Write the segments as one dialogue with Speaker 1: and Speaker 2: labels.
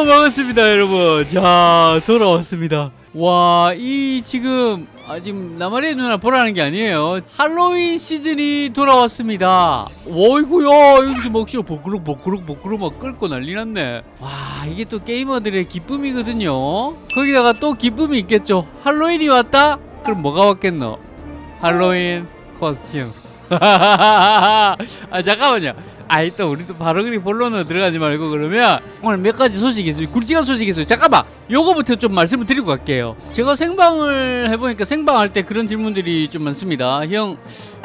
Speaker 1: 어 반갑습니다 여러분. 자 돌아왔습니다. 와 이 지금 아 지금 나마리 누나 보라는 게 아니에요. 할로윈 시즌이 돌아왔습니다. 어이구야 여기서 막 싫어 버그럭 버그럭 버그럭 막 끓고 난리 났네. 와 이게 또 게이머들의 기쁨이거든요. 거기다가 또 기쁨이 있겠죠. 할로윈이 왔다? 그럼 뭐가 왔겠노? 할로윈 코스튬. 아 잠깐만요 아이 또 우리 또 바로 그리 본론으로 들어가지 말고 그러면 오늘 몇 가지 소식이 있어요. 굵직한 소식이 있어요. 잠깐만! 요거부터 좀 말씀을 드리고 갈게요. 제가 생방을 해보니까 생방할 때 그런 질문들이 좀 많습니다. 형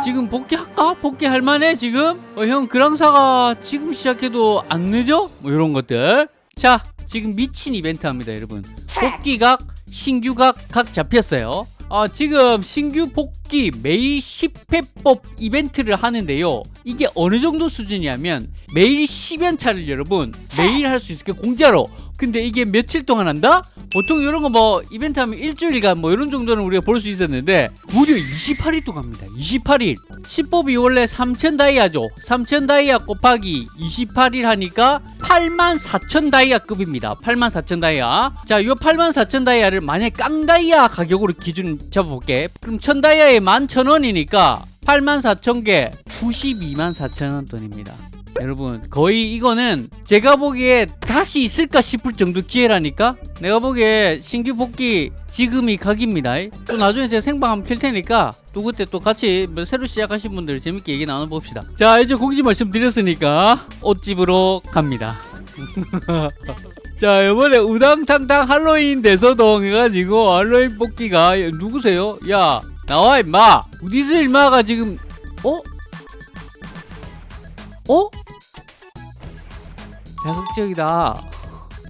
Speaker 1: 지금 복귀할까? 복귀할 만해 지금? 어, 형 그랑사가 지금 시작해도 안 늦어? 뭐 이런 것들. 자 지금 미친 이벤트 합니다 여러분. 복귀각 신규각 각 잡혔어요 어, 지금 신규 복귀 매일 10회법 이벤트를 하는데요. 이게 어느 정도 수준이냐면 매일 10연차를 여러분 매일 할 수 있을게 공짜로 근데 이게 며칠 동안 한다? 보통 이런 거 뭐 이벤트 하면 일주일간 뭐 이런 정도는 우리가 볼 수 있었는데 무려 28일 동안 합니다. 28일. 10법이 원래 3천 다이아죠. 3천 다이아 곱하기 28일 하니까 8만 4천 다이아급입니다. 8만 4천 다이아. 8만 4천 다이아를 만약 깡다이아 가격으로 기준 잡아볼게. 그럼 1000 다이아에 11,000원이니까 8만 4천 개 92만 4천 원 돈입니다 여러분 거의 이거는 제가 보기에 다시 있을까 싶을 정도 기회라니까? 내가 보기에 신규 복귀 지금이 각입니다. 또 나중에 제가 생방 한번 킬 테니까 또 그때 또 같이 뭐 새로 시작하신 분들 재밌게 얘기 나눠봅시다. 자 이제 공지 말씀드렸으니까 옷집으로 갑니다. 자 이번에 우당탕탕 할로윈 대서동 해가지고 할로윈 뽑기가 누구세요? 야 나와 임마! 어디서 임마가 지금 어? 어? 자극적이다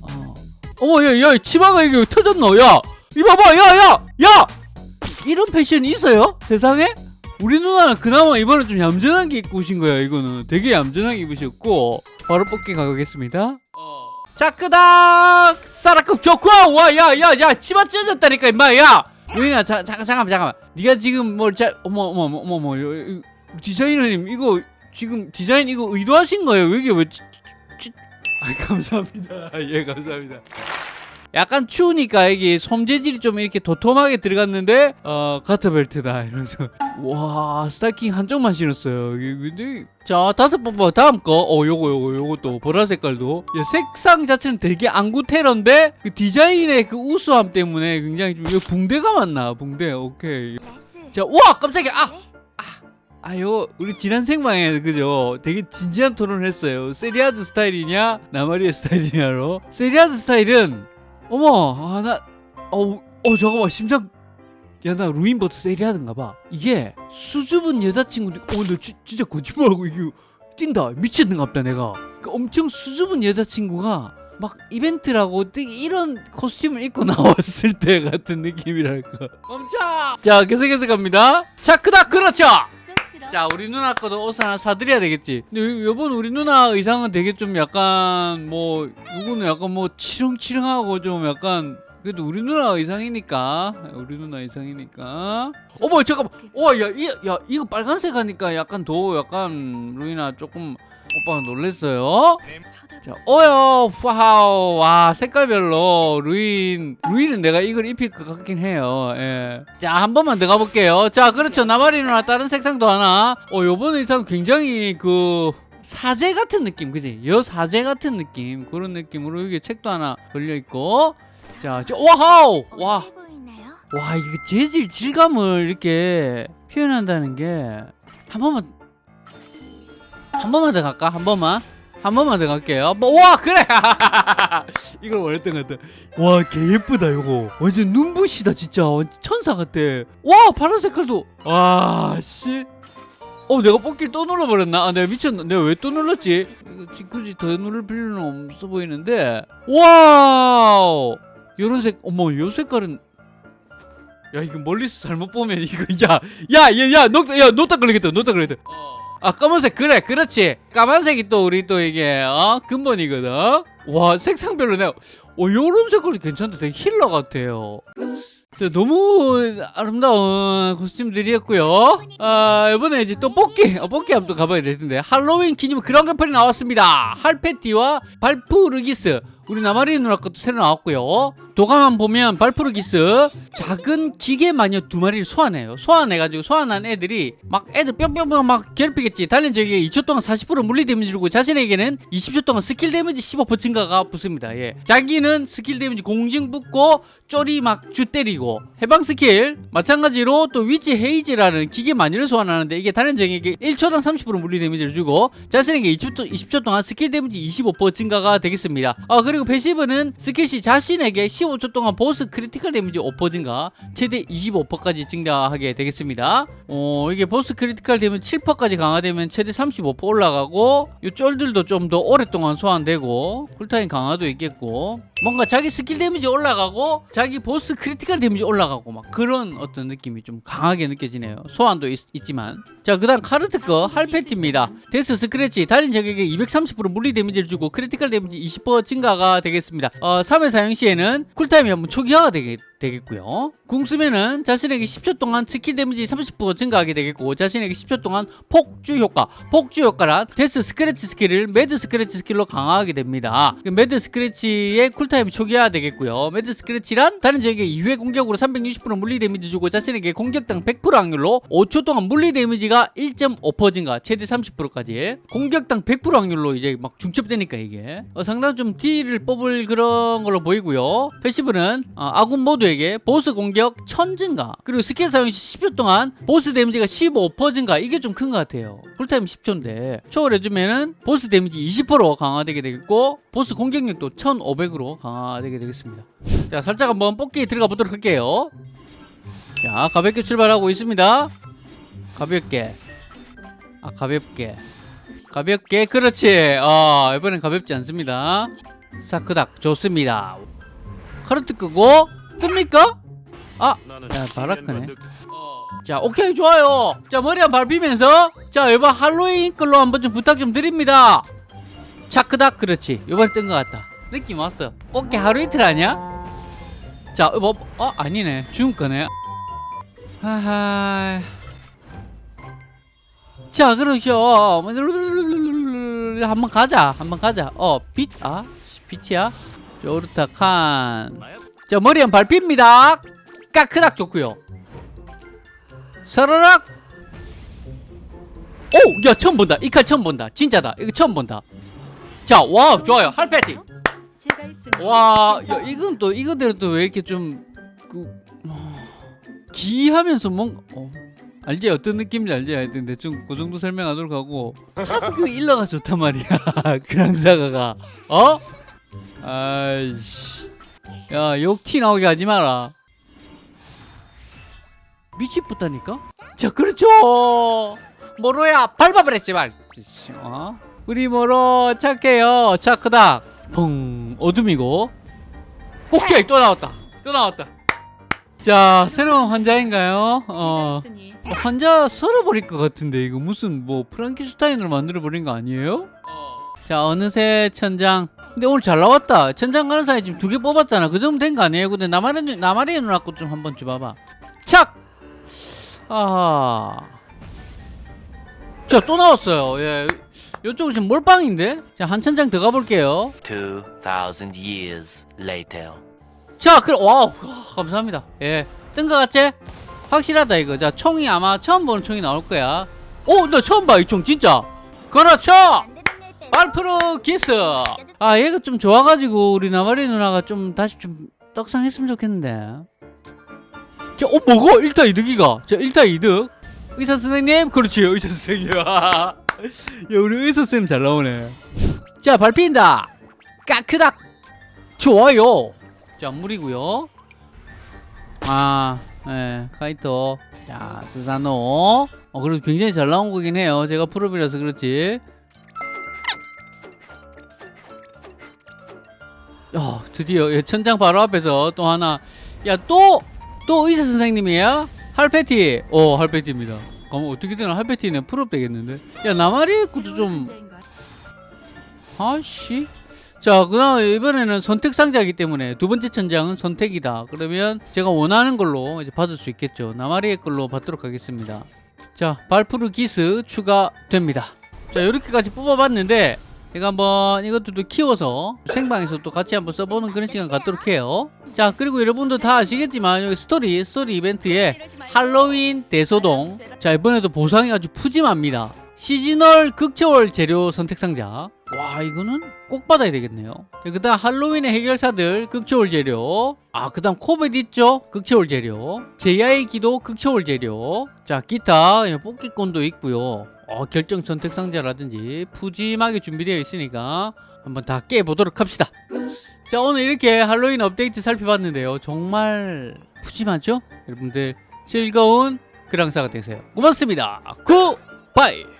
Speaker 1: 어. 어머 야야 치마가 이게 왜 터졌노 야 이봐봐 야야 야! 이런 패션이 있어요? 세상에? 우리 누나는 그나마 이번에 좀 얌전한 게 입고 오신 거야 이거는 되게 얌전하게 입으셨고 바로 뽑기 가겠습니다 자 끄닥 사라급 좋고 와야야야 치마 찢어졌다니까 임마 야 잠깐 잠깐만 잠깐만 네가 지금 뭘자 어머 어머 어머 어머 디자이너님 이거 지금 디자인 이거 의도하신 거예요? 이게 왜 치, 치, 아 감사합니다. 예 감사합니다. 약간 추우니까 이게 솜재질이 좀 이렇게 도톰하게 들어갔는데 어 가터벨트다 이러면서. 와 스타킹 한쪽만 신었어요. 근데 자 다섯 번번 다음 거어 요거 요거 또 보라 색깔도. 야, 색상 자체는 되게 안구 테러인데 그 디자인의 그 우수함 때문에 굉장히 좀 붕대가 맞나? 붕대 오케이. 자와 깜짝이야. 아 아요 우리 지난 생방에 그죠? 되게 진지한 토론을 했어요. 세리아드 스타일이냐? 나마리아 스타일이냐로. 세리아드 스타일은 어머 아나 어, 어 잠깐만 심장 야 나 루인버트 세리아드인가 봐. 이게 수줍은 여자친구들 어나 진짜 거짓말하고 이게 뛴다. 미쳤는갑다 내가. 그 엄청 수줍은 여자친구가 막 이벤트라고 이런 코스튬을 입고 나왔을 때 같은 느낌이랄까. 멈춰! 자 계속해서 갑니다. 자 그닥 그렇죠 자 우리 누나 거도 옷 하나 사드려야 되겠지. 근데 요- 요번 우리 누나 의상은 되게 좀 약간 뭐 누구는 약간 뭐 치렁치렁하고 좀 약간 그래도 우리 누나 의상이니까. 우리 누나 의상이니까. 어머 잠깐만. 와야 야, 이거 빨간색 하니까 약간 더 약간 루이나 조금 오빠가 놀랬어요 자, 어여, 와우, 와, 색깔별로 루인, 루인은 내가 이걸 입힐 것 같긴 해요. 예. 자, 한 번만 더 가볼게요. 자, 그렇죠. 나마리 누나 다른 색상도 하나. 어, 요번 의상 굉장히 그 사제 같은 느낌, 그지? 여 사제 같은 느낌, 그런 느낌으로 여기 책도 하나 걸려 있고. 자, 저, 와우, 와, 와, 이거 재질 질감을 이렇게 표현한다는 게 한 번만 한 번만 더 갈까? 한 번만. 한 번만 더 갈게요. 뭐, 와 그래. 이걸 원했던 것 같아. 와 개 예쁘다 이거. 완전 눈부시다 진짜. 완전 천사 같아. 와 파란 색깔도. 와 씨. 어 내가 뽑기를 또 눌러버렸나? 아 내가 미쳤나? 내가 왜 또 눌렀지? 굳이 더 누를 필요는 없어 보이는데. 와우. 요런 색. 어머 요 색깔은. 야 이거 멀리서 잘못 보면 이거 야야야야 녹, 야 노딱 걸리겠다 노딱 걸리겠다. 어. 아 검은색 그래 그렇지 까만색이 또 우리 또 이게 어 근본이거든 와 색상별로 내가 어 요런 색깔이 괜찮다 되게 healer 같아요 자, 너무 아름다운 코스튬들이었고요. 아, 이번에 이제 또 뽑기, 어, 뽑기 한번 또 가봐야 될 텐데. 할로윈 기념 그런 간판이 나왔습니다. 할패티와 발푸르기스. 우리 나마리 누나 것도 새로 나왔고요. 도감만 보면 발푸르기스 작은 기계 마녀 두 마리를 소환해요. 소환해가지고 소환한 애들이 막 애들 뿅뿅뿅 막 괴롭히겠지. 다른 적에게 2초 동안 40% 물리 데미지 주고 자신에게는 20초 동안 스킬 데미지 15% 증가가 붙습니다. 예. 자기는 스킬 데미지 공증 붙고 쫄이 막 주 때리고 해방 스킬 마찬가지로 또 Witch Haze라는 기계 마녀를 소환하는데 이게 다른 적에게 1초당 30% 물리 데미지를 주고 자신에게 20초, 20초 동안 스킬 데미지 25% 증가가 되겠습니다. 아 그리고 passive는 스킬 시 자신에게 15초 동안 보스 critical 데미지 5% 증가 최대 25%까지 증가하게 되겠습니다. 어 이게 보스 critical 데미지 7%까지 강화되면 최대 35% 올라가고 이 쫄들도 좀 더 오랫동안 소환되고 쿨타임 강화도 있겠고 뭔가 자기 스킬 데미지 올라가고 자기 보스 critical 데미지 올라가고 막 그런 어떤 느낌이 좀 강하게 느껴지네요. 소환도 있, 지만 자 그 다음 카르트 거 할패티입니다. Death Scratch 다른 적에게 230% 물리 데미지를 주고 critical 데미지 20% 증가가 되겠습니다. 어, 3회 사용 시에는 쿨타임이 한번 초기화가 되겠 되겠고요. 궁 쓰면은 자신에게 10초 동안 스킬 데미지 30% 증가하게 되겠고 자신에게 10초 동안 폭주 효과, 폭주 효과란 Death Scratch 스킬을 Mad Scratch 스킬로 강화하게 됩니다. 그 Mad Scratch의 쿨타임이 초기화 되겠고요. Mad Scratch란 다른 적에게 2회 공격으로 360% 물리 데미지 주고 자신에게 공격당 100% 확률로 5초 동안 물리 데미지가 1.5% 증가, 최대 30%까지 공격당 100% 확률로 이제 막 중첩되니까 이게 어, 상당히 좀 딜을 뽑을 그런 걸로 보이고요. passive는 어, 아군 모두 에게 보스 공격 1000 증가 그리고 스킬 사용 시 10초 동안 보스 데미지가 15% 증가. 이게 좀 큰 것 같아요. 쿨타임 10초인데. 초월해주면은 보스 데미지 20% 강화되게 되겠고 보스 공격력도 1500으로 강화되게 되겠습니다. 자 살짝 한번 뽑기 들어가 보도록 할게요. 자 가볍게 출발하고 있습니다. 가볍게. 아 가볍게. 가볍게. 그렇지. 어 이번엔 가볍지 않습니다. 사크닥. 좋습니다. 카르트 끄고 뜹니까? 아 야, 바라크네. 자 오케이 좋아요. 자 머리 한번 밟히면서 자 이번 할로윈 걸로 한번 좀 부탁 좀 드립니다. 차크닥 그렇지. 이번에 뜬 것 같다. 느낌 왔어. 오케이 하루 이틀 아니야? 자 뭐, 어 아니네. 죽은 거네. 하하. 자 그렇죠 한번 가자. 한번 가자. 어 빛 아 빛이야? 요르타 칸 자 머리 한번 밟힙니다. 까크닥 좋고요. 서르락 오! 야 처음 본다. 이 칼 처음 본다. 진짜다. 이거 처음 본다. 자와 좋아요.
Speaker 2: 있으니
Speaker 1: 와 야, 이건 또 이거대로 또 왜 이렇게 좀그 기하면서 뭔 어, 알지? 어떤 느낌인지 알지? 하여튼 대충 그 정도 설명하도록 하고. 참그 일러가 좋단 말이야. 그랑사가가. 어? 아이씨 야 욕 티 나오게 하지 마라. 미치겠다니까? 자 그렇죠. 모로야 밟아버렸지 말 어? 우리 모로 착해요. 차크다. 펑 어둠이고. 오케이 또 나왔다. 또 나왔다. 자 새로운 환자인가요? 어. 환자 썰어버릴 것 같은데 이거 무슨 뭐 프랑키슈타인으로 만들어버린 거 아니에요? 자 어느새 천장 근데 오늘 잘 나왔다 천장 가는 사이 지금 두 개 뽑았잖아 그 정도 된 거 아니에요? 근데 나마리 나마리 누나 거좀 한번 줘봐봐 착! 아하 자 또 나왔어요 예 이쪽은 지금 몰빵인데 자 한 천장 더 가볼게요
Speaker 3: 2,000 years later.
Speaker 1: 자, 그럼 와우 감사합니다. 예, 뜬 거 같지? 확실하다 이거. 자, 총이 아마 처음 보는 총이 나올 거야. 오, 나 처음 봐 이 총 진짜. 그렇죠. 발푸르기스. 아, 얘가 좀 좋아가지고 우리 나마리 누나가 좀 다시 좀 떡상했으면 좋겠는데. 자, 어 뭐고? 1타 이득이가. 자, 1타 이득. 의사 선생님, 그렇지, 의사 선생님. 야, 우리 의사 선생님 잘 나오네. 자, 밟힌다. 까크닥. 좋아요. 자, 물이고요. 아, 예, 카이토. 자, 스사노. 어, 그래도 굉장히 잘 나온 거긴 해요. 제가 프로비라서 그렇지. 어, 드디어 예, 천장 바로 앞에서 또 하나. 야, 또, 또 의사 선생님이야? 할패티. 어, 할패티입니다. 그럼 어떻게든 할패티는 프로 되겠는데? 야, 나마리 것도 좀? 아씨 자, 그다음 이번에는 선택 상자이기 때문에 두 번째 천장은 선택이다. 그러면 제가 원하는 걸로 이제 받을 수 있겠죠. 나마리의 걸로 받도록 하겠습니다. 자, 발푸르 기스 추가됩니다. 자, 이렇게까지 뽑아봤는데 제가 한번 이것들도 키워서 생방에서 또 같이 한번 써보는 그런 시간 갖도록 해요. 자, 그리고 여러분도 다 아시겠지만 여기 스토리 스토리 이벤트에 할로윈 대소동. 자, 이번에도 보상이 아주 푸짐합니다. seasonal 극초월 재료 선택 상자. 와, 이거는 꼭 받아야 되겠네요. 그 다음 할로윈의 해결사들 극초월 재료. 아, 그 다음 코벳 있죠? 극초월 재료. 제야의 기도 극초월 재료. 자, 기타 예, 뽑기권도 있고요. 어, 결정 선택 상자라든지 푸짐하게 준비되어 있으니까 한번 다 깨보도록 합시다. 자, 오늘 이렇게 할로윈 업데이트 살펴봤는데요. 정말 푸짐하죠? 여러분들 즐거운 그랑사가 되세요. 고맙습니다. 굿바이!